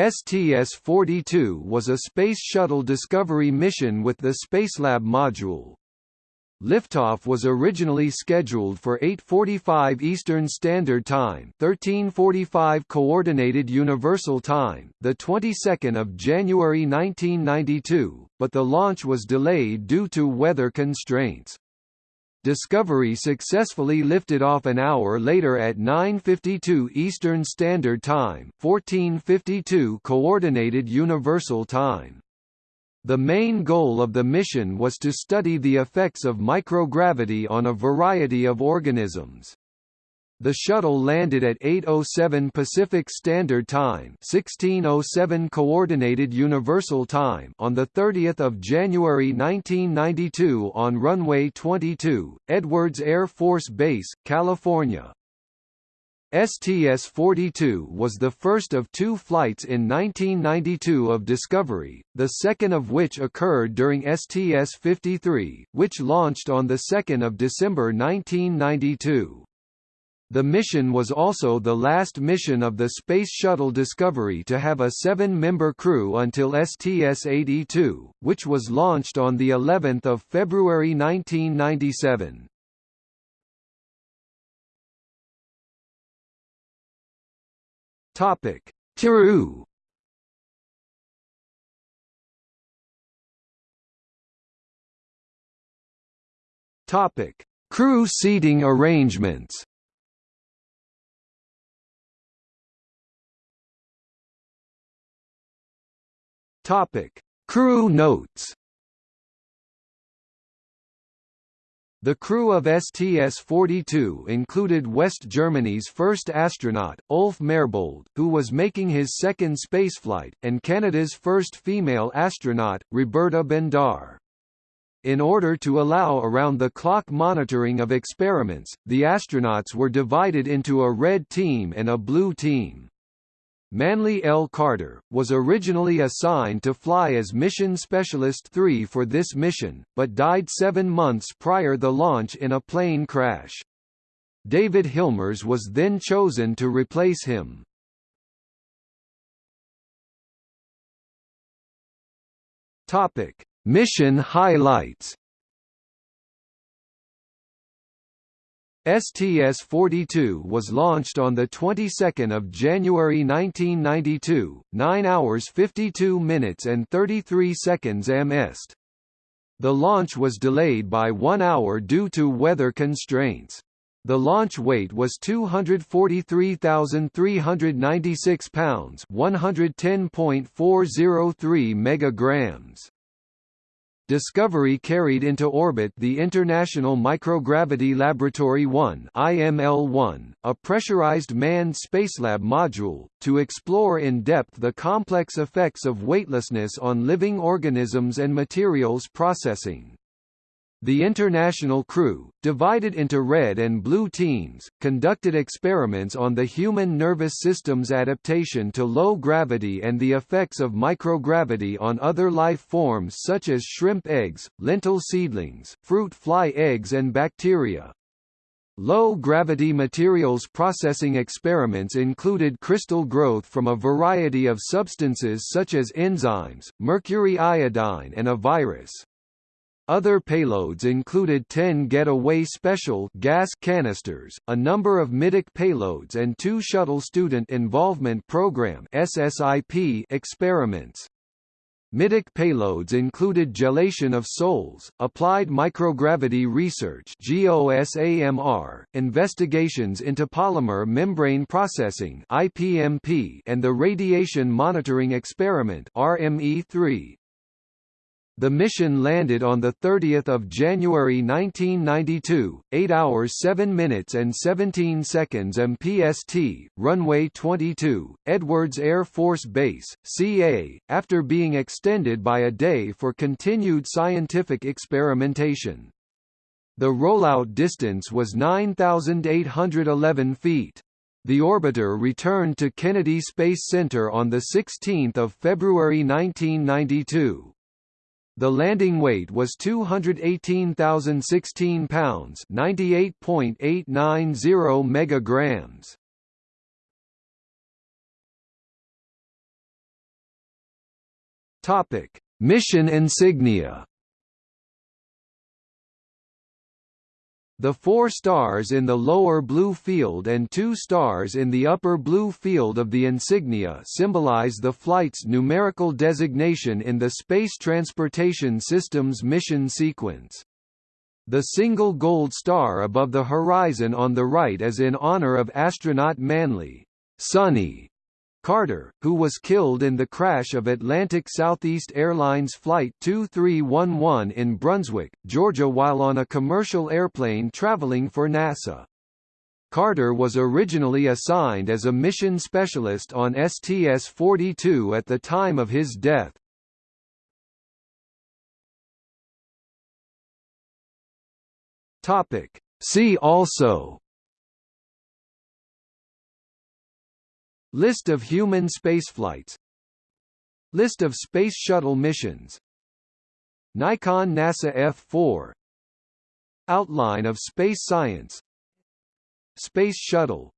STS-42 was a Space Shuttle Discovery mission with the Spacelab module. Liftoff was originally scheduled for 8:45 Eastern Standard Time, 13:45 Coordinated Universal Time, the 22nd of January 1992, but the launch was delayed due to weather constraints. Discovery successfully lifted off an hour later at 9:52 Eastern Standard Time, 14:52 Coordinated Universal Time. The main goal of the mission was to study the effects of microgravity on a variety of organisms. The shuttle landed at 8:07 Pacific Standard Time, 16:07 Coordinated Universal Time on the 30th of January 1992 on runway 22, Edwards Air Force Base, California. STS-42 was the first of two flights in 1992 of Discovery, the second of which occurred during STS-53, which launched on 2 December 1992. The mission was also the last mission of the Space Shuttle Discovery to have a seven-member crew until STS-82, which was launched on the 11th of February 1997. Topic: Crew. Topic: Crew seating arrangements. Topic: Crew notes. The crew of STS-42 included West Germany's first astronaut, Ulf Merbold, who was making his second spaceflight, and Canada's first female astronaut, Roberta Bondar. In order to allow around-the-clock monitoring of experiments, the astronauts were divided into a red team and a blue team. Manley L. Carter, was originally assigned to fly as Mission Specialist 3 for this mission, but died seven months prior the launch in a plane crash. David Hilmers was then chosen to replace him. Topic: Mission highlights. STS-42 was launched on the 22nd of January 1992, 9 hours 52 minutes and 33 seconds MST. The launch was delayed by 1 hour due to weather constraints. The launch weight was 243,396 pounds, 110.403 megagrams. Discovery carried into orbit the International Microgravity Laboratory 1 IML-1, a pressurized manned spacelab module, to explore in depth the complex effects of weightlessness on living organisms and materials processing. The international crew, divided into red and blue teams, conducted experiments on the human nervous system's adaptation to low gravity and the effects of microgravity on other life forms such as shrimp eggs, lentil seedlings, fruit fly eggs and bacteria. Low-gravity materials processing experiments included crystal growth from a variety of substances such as enzymes, mercury iodine and a virus. Other payloads included 10 Getaway Special gas canisters, a number of MIDIC payloads and two Shuttle Student Involvement Program SSIP experiments. MIDIC payloads included gelation of sols, applied microgravity research GOSAMR, investigations into polymer membrane processing IPMP, and the radiation monitoring experiment RME3. The mission landed on 30 January 1992, 8 hours 7 minutes and 17 seconds MPST, runway 22, Edwards Air Force Base, CA, after being extended by a day for continued scientific experimentation. The rollout distance was 9,811 feet. The orbiter returned to Kennedy Space Center on 16 February 1992. The landing weight was 218,016 pounds, 98.890 megagrams. Topic: Mission insignia. The four stars in the lower blue field and two stars in the upper blue field of the insignia symbolize the flight's numerical designation in the Space Transportation System's mission sequence. The single gold star above the horizon on the right is in honor of astronaut Manley Sonny Carter, who was killed in the crash of Atlantic Southeast Airlines Flight 2311 in Brunswick, Georgia while on a commercial airplane traveling for NASA. Carter was originally assigned as a mission specialist on STS-42 at the time of his death. See also List of human spaceflights. List of Space Shuttle missions. Nikon NASA F4 Outline of space science. Space Shuttle